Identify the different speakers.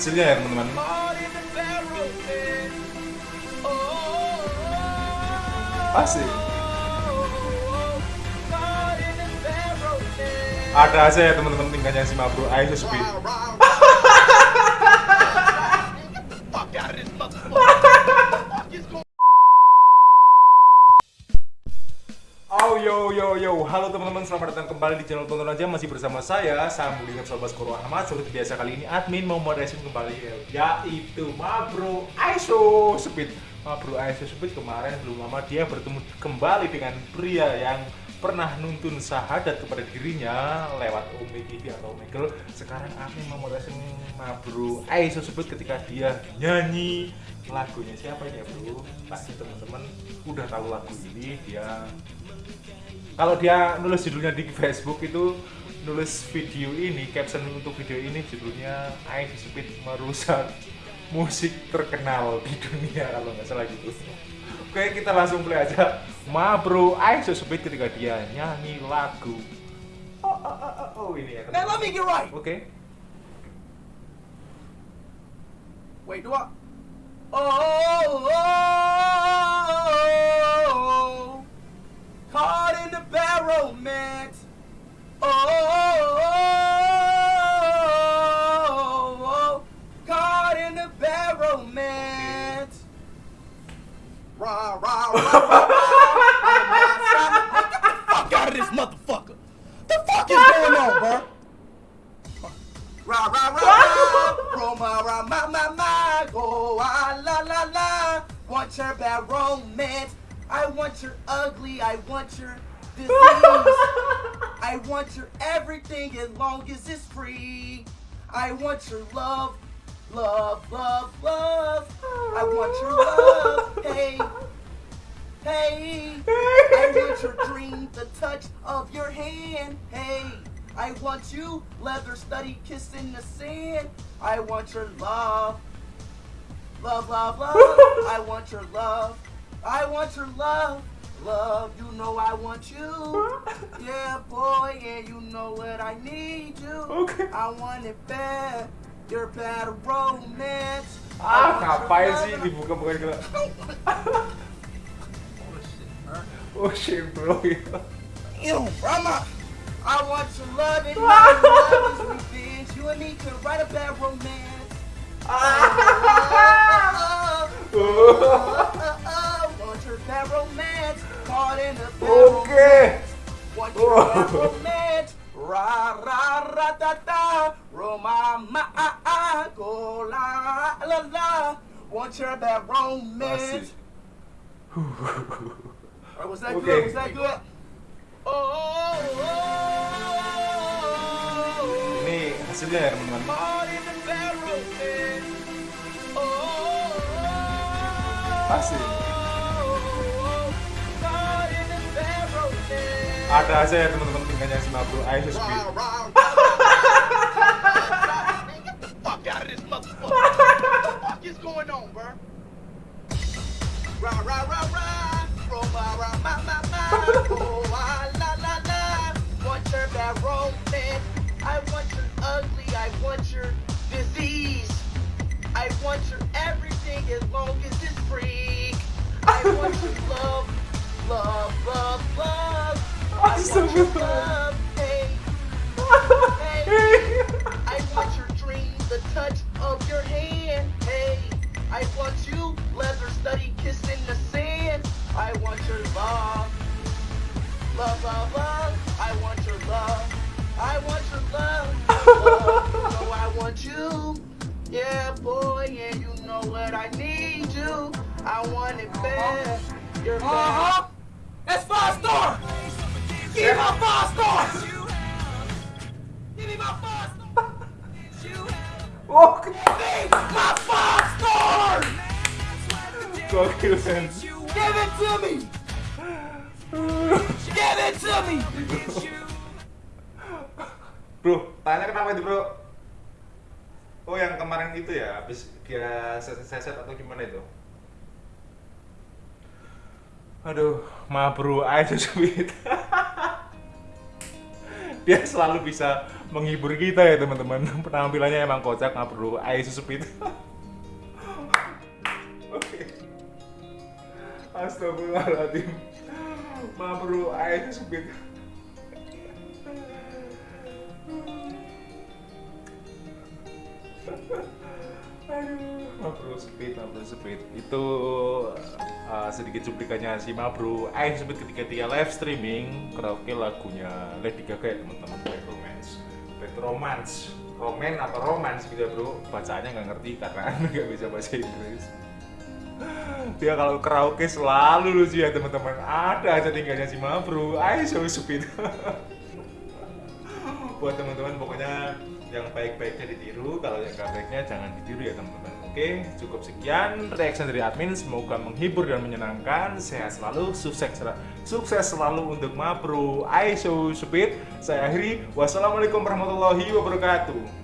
Speaker 1: Hasilnya ya teman-teman. Asik. Ada aja ya teman-teman tingkahnya si Mabro. Ayo speed. yo yo yo, halo teman-teman, selamat datang kembali di channel tonton aja masih bersama saya Sam dengan Sobat Koro Ahmad. Seperti biasa kali ini admin mau moderation kembali yaitu Mabro Aiso Speed. Mabro Aiso Speed kemarin belum lama dia bertemu kembali dengan pria yang pernah nuntun sahadat kepada dirinya lewat Ome TV atau Omegle. Sekarang admin mau moderation Mabro Aiso Speed ketika dia nyanyi lagunya siapa ya bro? Pasti teman-teman udah tahu lagu ini dia kalau dia nulis judulnya di Facebook itu nulis video ini caption untuk video ini judulnya I Speed merusak musik terkenal di dunia kalau nggak salah gitu. Oke kita langsung play aja. Ma bro I Speed ketika dia nyanyi lagu. Oh, oh, oh, oh, oh ini ya.
Speaker 2: Now let me get right.
Speaker 1: oke.
Speaker 2: Wait, do I? Oh, oh, oh, fuck out of this motherfucker. The fuck is going on, bro? Ra ra ra ra, Roma ra ma ma ma, go ah la la la. Want your bad romance? I want your ugly. I want your disease. I want your everything as long as it's free. I want your love, love, love, love. I want your love. Hey, hey. I want your dream, the touch of your hand. Hey, I want you, leather study, kiss in the sand. I want your love, love, love, love. I want your love. I want your love, love. You know I want you. Yeah, boy, yeah, you know what I need you.
Speaker 1: Okay.
Speaker 2: I want it bad. Your bad romance. I
Speaker 1: ah ngapain sih
Speaker 2: love. oh shit
Speaker 1: bro
Speaker 2: Ew, Rama. I want your love and my love is revenge. You and me can write a bad romance. Oh, want your bad romance. Caught in a bad romance. Want your bad
Speaker 1: Oh.
Speaker 2: romance. Ra ra ra ta ta. Roma ma ah ah. Go la la la. Want your bad romance.
Speaker 1: Asik.
Speaker 2: Alright, was that
Speaker 1: Okay.
Speaker 2: good? Was that good? Oh, oh, oh,
Speaker 1: ini hasilnya ya teman-teman
Speaker 2: romance.
Speaker 1: ada aja ya teman-teman tingkahnya si Mabro Ayo speed
Speaker 2: Rah, rah, rah. Get the fuck out of this motherfucker. What is going on, bro? Rah, rah, rah, rah. I want your ugly. I want your disease. I want your everything as long as free. I want your love, love, love, love. I want your love, hey. I want your dream, the touch of your hand. Hey, I want you, want you. Yeah, boy, and you know what I need you. I want it bad. You're bad.
Speaker 3: Uh-huh. That's five stars. Give me my five stars. Give me my five stars.
Speaker 1: Oke
Speaker 3: My five stars.
Speaker 1: gokil men
Speaker 3: Give it to me. Give it to me.
Speaker 1: bro tanya kenapa itu bro oh yang kemarin itu ya habis kira seset atau gimana itu? Aduh ma bro Ayo speed dia selalu bisa menghibur kita ya teman-teman. Penampilannya emang kocak nggak perlu ayo susupit oke. Astagfirullahaladzim. Nggak perlu ayo susupit Speed, itu uh, sedikit cuplikannya si Mabro Ain Speed ketika dia live streaming karaoke lagunya Lady Gaga ya teman-teman. Bad Romance. Bad Romance. Roman atau romance gitu ya bro? Bacaannya nggak ngerti karena nggak bisa bahasa Inggris. Dia kalau karaoke selalu lucu ya teman-teman. Ada aja tinggalnya si Mabro Ain so Speed. Buat teman-teman pokoknya yang baik-baiknya ditiru kalau yang gak baiknya jangan ditiru ya teman-teman oke cukup sekian reaction dari admin. Semoga menghibur dan menyenangkan. Sehat selalu sukses sukses selalu untuk Mapro Aiso Speed saya akhiri. Wassalamualaikum warahmatullahi wabarakatuh